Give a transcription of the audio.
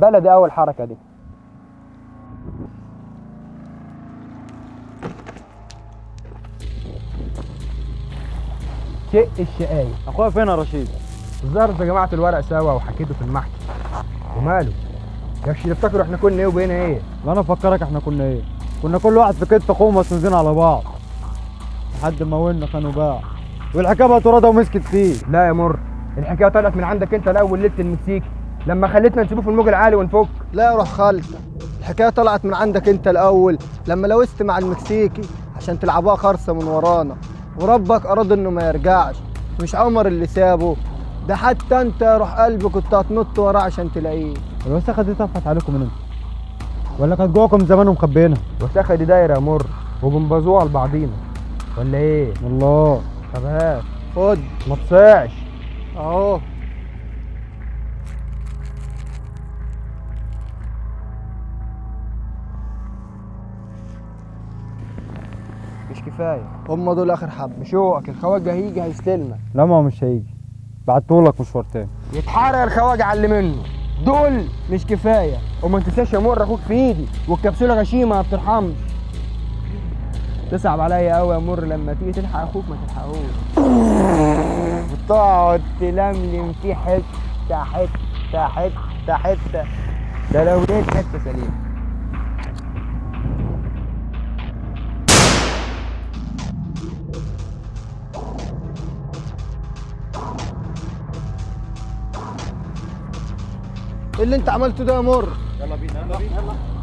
بلدي اول حركه دي. شق الشقاية أخويا فين يا رشيد؟ الظاهر جمعتوا الورق سوا وحكيتوا في المحكمة وماله؟ يكش تفتكروا إحنا كنا إيه وبقينا إيه؟ لا أنا افكرك إحنا كنا إيه؟ كنا كل واحد في كتف اخوه مسنودين على بعض. لحد ما ولنا كانوا باع. والحكاية بقى ترادة ومسكت فيه. لا يا مر الحكاية طلعت من عندك أنت الأول ليلة المكسيكي لما خليتنا نسيبه في الموج العالي ونفك لا يا روح خالتك الحكاية طلعت من عندك انت الأول لما لوست مع المكسيكي عشان تلعبوها خرصة من ورانا. وربك أراد إنه ما يرجعش مش عمر اللي سابه. ده حتى انت يا روح قلبي كنت هتنط وراه عشان تلاقيه. الوسخه دي طفت عليكم من إمتى؟ ولا كانت جواكم زمان ومخبيينها؟ الوساخه دي دايرة يا مر وبنبظوها لبعضينا ولا إيه؟ الله. طب هات خد. ما تصيعش. أهو. مش كفاية. هم دول آخر حبه بشوقك الخواجه هيجي هيستلمك. لا ما هو مش هيجي. بعتهولك مشوار تاني. يتحرق الخواجه على اللي منه. دول مش كفاية. وما تنساش يا مر أخوك في إيدي. والكبسولة غشيمة ما بترحمش. تصعب عليا قوي يا مر لما تيجي تلحق أخوك ما تلحقوش وتقعد تلملم فيه حتة حتة حتة حتة. ده لو لقيت حتة سليمة. اللي انت عملته ده مر. يلا بينا. يلا بينا.